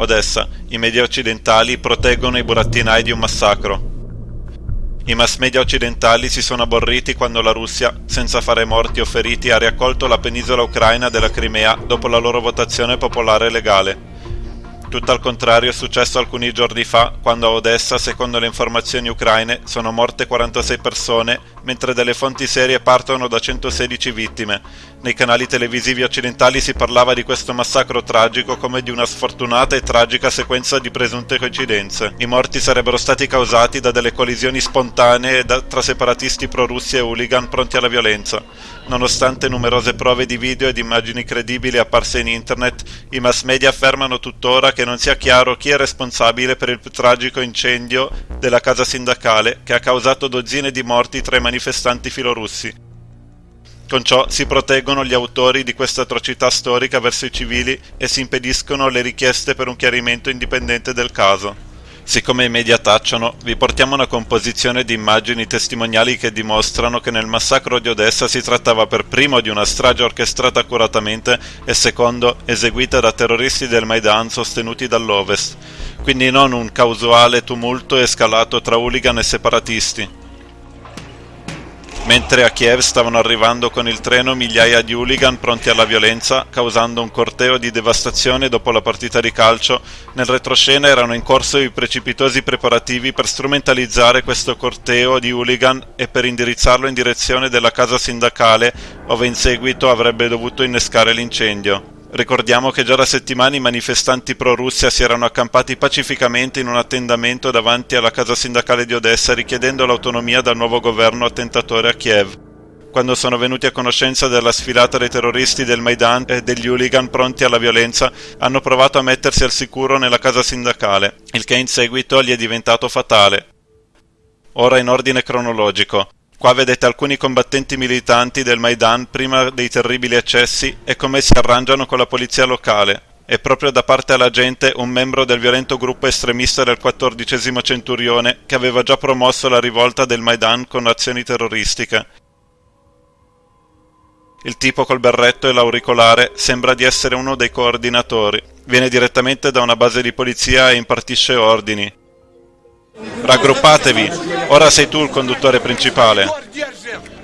Odessa, i media occidentali proteggono i burattinai di un massacro. I mass media occidentali si sono aborriti quando la Russia, senza fare morti o feriti, ha riaccolto la penisola ucraina della Crimea dopo la loro votazione popolare legale. Tutto al contrario è successo alcuni giorni fa, quando a Odessa, secondo le informazioni ucraine, sono morte 46 persone, mentre delle fonti serie partono da 116 vittime. Nei canali televisivi occidentali si parlava di questo massacro tragico come di una sfortunata e tragica sequenza di presunte coincidenze. I morti sarebbero stati causati da delle collisioni spontanee tra separatisti pro-russi e hooligan pronti alla violenza. Nonostante numerose prove di video ed immagini credibili apparse in internet, i mass media affermano tuttora che non sia chiaro chi è responsabile per il tragico incendio della casa sindacale che ha causato dozzine di morti tra i manifestanti filorussi. Con ciò si proteggono gli autori di questa atrocità storica verso i civili e si impediscono le richieste per un chiarimento indipendente del caso. Siccome i media tacciono, vi portiamo una composizione di immagini testimoniali che dimostrano che nel massacro di Odessa si trattava per primo di una strage orchestrata accuratamente e secondo eseguita da terroristi del Maidan sostenuti dall'Ovest, quindi non un casuale tumulto escalato tra hooligan e separatisti. Mentre a Kiev stavano arrivando con il treno migliaia di hooligan pronti alla violenza, causando un corteo di devastazione dopo la partita di calcio, nel retroscena erano in corso i precipitosi preparativi per strumentalizzare questo corteo di hooligan e per indirizzarlo in direzione della casa sindacale, ove in seguito avrebbe dovuto innescare l'incendio. Ricordiamo che già da settimane i manifestanti pro-Russia si erano accampati pacificamente in un attendamento davanti alla casa sindacale di Odessa richiedendo l'autonomia dal nuovo governo attentatore a Kiev. Quando sono venuti a conoscenza della sfilata dei terroristi del Maidan e degli hooligan pronti alla violenza, hanno provato a mettersi al sicuro nella casa sindacale, il che in seguito gli è diventato fatale. Ora in ordine cronologico. Qua vedete alcuni combattenti militanti del Maidan prima dei terribili eccessi e come si arrangiano con la polizia locale. E proprio da parte alla gente un membro del violento gruppo estremista del XIV centurione che aveva già promosso la rivolta del Maidan con azioni terroristiche. Il tipo col berretto e l'auricolare sembra di essere uno dei coordinatori. Viene direttamente da una base di polizia e impartisce ordini. Raggruppatevi, ora sei tu il conduttore principale.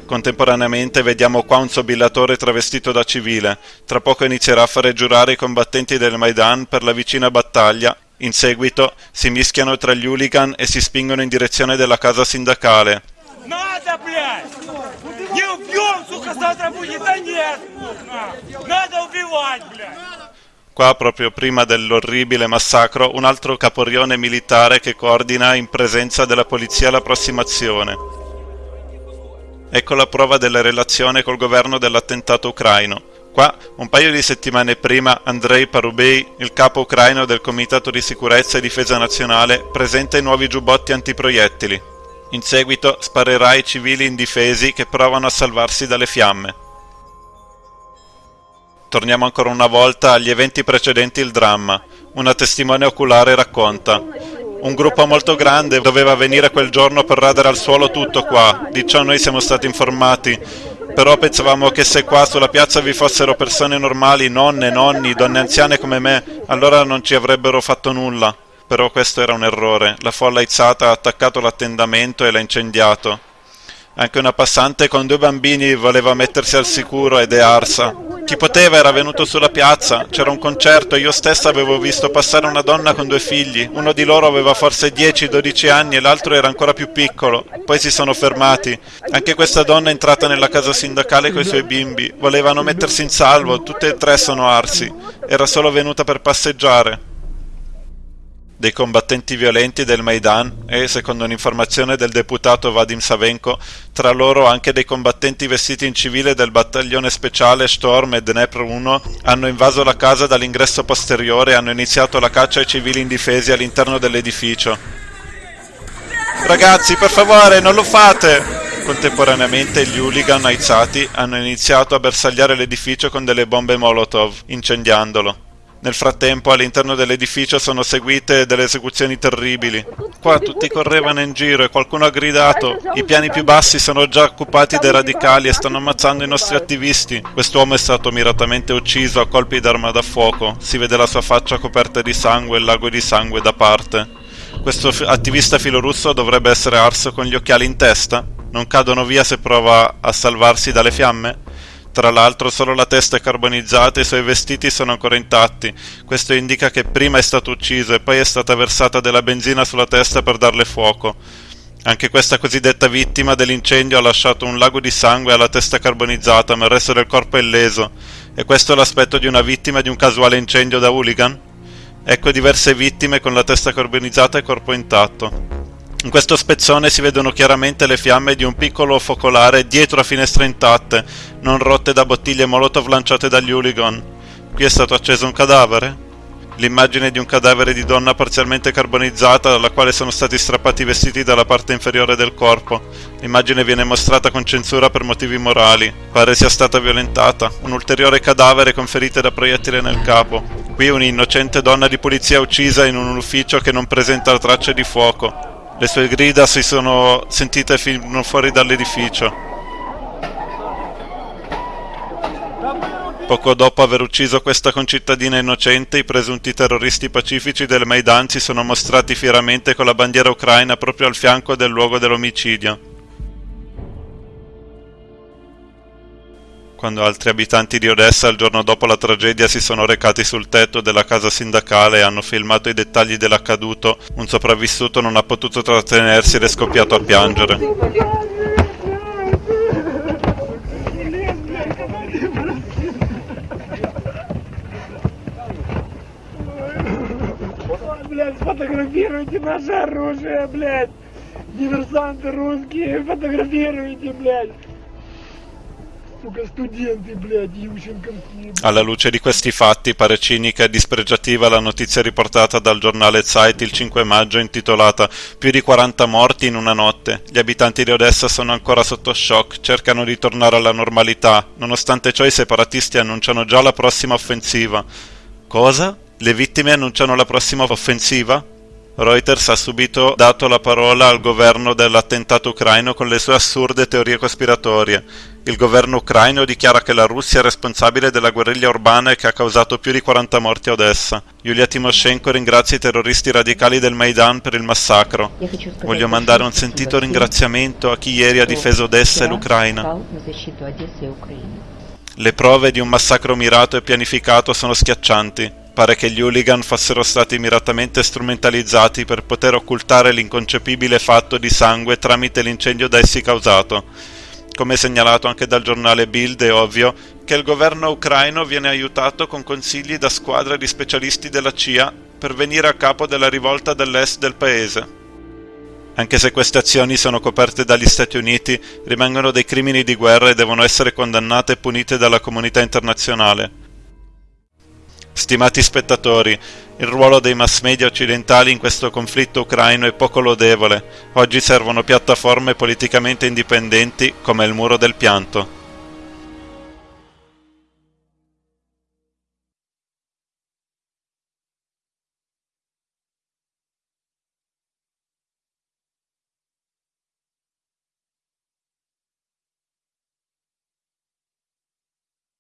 Contemporaneamente vediamo qua un sobillatore travestito da civile. Tra poco inizierà a fare giurare i combattenti del Maidan per la vicina battaglia. In seguito si mischiano tra gli hooligan e si spingono in direzione della casa sindacale. Надо, блядь! Не убьем, сука, завтра будет! Да нет! Надо убивать, блядь! Qua, proprio prima dell'orribile massacro, un altro caporione militare che coordina in presenza della polizia l'approssimazione. Ecco la prova della relazione col governo dell'attentato ucraino. Qua, un paio di settimane prima, Andrei Parubei, il capo ucraino del Comitato di Sicurezza e Difesa Nazionale, presenta i nuovi giubbotti antiproiettili. In seguito sparerà ai civili indifesi che provano a salvarsi dalle fiamme. Torniamo ancora una volta agli eventi precedenti il dramma. Una testimone oculare racconta. Un gruppo molto grande doveva venire quel giorno per radere al suolo tutto qua, di ciò noi siamo stati informati. Però pensavamo che se qua sulla piazza vi fossero persone normali, nonne, nonni, donne anziane come me, allora non ci avrebbero fatto nulla. Però questo era un errore. La folla aizzata ha attaccato l'attendamento e l'ha incendiato. Anche una passante con due bambini voleva mettersi al sicuro ed è arsa. Chi poteva era venuto sulla piazza, c'era un concerto e io stessa avevo visto passare una donna con due figli. Uno di loro aveva forse 10-12 anni e l'altro era ancora più piccolo. Poi si sono fermati. Anche questa donna è entrata nella casa sindacale con i suoi bimbi. Volevano mettersi in salvo, tutte e tre sono arsi. Era solo venuta per passeggiare dei combattenti violenti del Maidan e, secondo un'informazione del deputato Vadim Savenko, tra loro anche dei combattenti vestiti in civile del battaglione speciale Storm e Dnepr 1 hanno invaso la casa dall'ingresso posteriore e hanno iniziato la caccia ai civili indifesi all'interno dell'edificio. Ragazzi, per favore, non lo fate! Contemporaneamente gli hooligan aizzati hanno iniziato a bersagliare l'edificio con delle bombe Molotov, incendiandolo. Nel frattempo all'interno dell'edificio sono seguite delle esecuzioni terribili. Qua tutti correvano in giro e qualcuno ha gridato i piani più bassi sono già occupati dai radicali e stanno ammazzando i nostri attivisti. Quest'uomo è stato miratamente ucciso a colpi d'arma da fuoco. Si vede la sua faccia coperta di sangue e il lago di sangue da parte. Questo attivista filorusso dovrebbe essere arso con gli occhiali in testa? Non cadono via se prova a salvarsi dalle fiamme? Tra l'altro solo la testa è carbonizzata e i suoi vestiti sono ancora intatti. Questo indica che prima è stato ucciso e poi è stata versata della benzina sulla testa per darle fuoco. Anche questa cosiddetta vittima dell'incendio ha lasciato un lago di sangue alla testa carbonizzata, ma il resto del corpo è illeso. E questo è l'aspetto di una vittima di un casuale incendio da hooligan? Ecco diverse vittime con la testa carbonizzata e corpo intatto. In questo spezzone si vedono chiaramente le fiamme di un piccolo focolare dietro a finestre intatte, non rotte da bottiglie molotov lanciate dagli hooligan. Qui è stato acceso un cadavere? L'immagine di un cadavere di donna parzialmente carbonizzata dalla quale sono stati strappati i vestiti dalla parte inferiore del corpo. L'immagine viene mostrata con censura per motivi morali. Pare sia stata violentata. Un ulteriore cadavere con ferite da proiettile nel capo. Qui un'innocente donna di polizia uccisa in un ufficio che non presenta tracce di fuoco. Le sue grida si sono sentite fino fuori dall'edificio. Poco dopo aver ucciso questa concittadina innocente, i presunti terroristi pacifici del Maidan si sono mostrati fieramente con la bandiera ucraina proprio al fianco del luogo dell'omicidio. quando altri abitanti di Odessa il giorno dopo la tragedia si sono recati sul tetto della casa sindacale e hanno filmato i dettagli dell'accaduto, un sopravvissuto non ha potuto trattenersi ed è scoppiato a piangere. Блядь, сфотографируйте наше оружие, блядь! Диверсанты русские, фотографируйте, блядь! Alla luce di questi fatti pare cinica e dispregiativa la notizia riportata dal giornale Zeit il 5 maggio intitolata Più di 40 morti in una notte. Gli abitanti di Odessa sono ancora sotto shock, cercano di tornare alla normalità. Nonostante ciò i separatisti annunciano già la prossima offensiva. Cosa? Le vittime annunciano la prossima offensiva? Reuters ha subito dato la parola al governo dell'attentato ucraino con le sue assurde teorie cospiratorie. Il governo ucraino dichiara che la Russia è responsabile della guerriglia urbana che ha causato più di 40 morti a Odessa. Yulia Timoshenko ringrazia i terroristi radicali del Maidan per il massacro. Voglio mandare un sentito ringraziamento a chi ieri ha difeso Odessa e l'Ucraina. Le prove di un massacro mirato e pianificato sono schiaccianti. Pare che gli hooligan fossero stati miratamente strumentalizzati per poter occultare l'inconcepibile fatto di sangue tramite l'incendio da essi causato. Come segnalato anche dal giornale Bild è ovvio che il governo ucraino viene aiutato con consigli da squadre di specialisti della CIA per venire a capo della rivolta dell'est del paese. Anche se queste azioni sono coperte dagli Stati Uniti, rimangono dei crimini di guerra e devono essere condannate e punite dalla comunità internazionale. Stimati spettatori, il ruolo dei mass media occidentali in questo conflitto ucraino è poco lodevole. Oggi servono piattaforme politicamente indipendenti come il muro del pianto.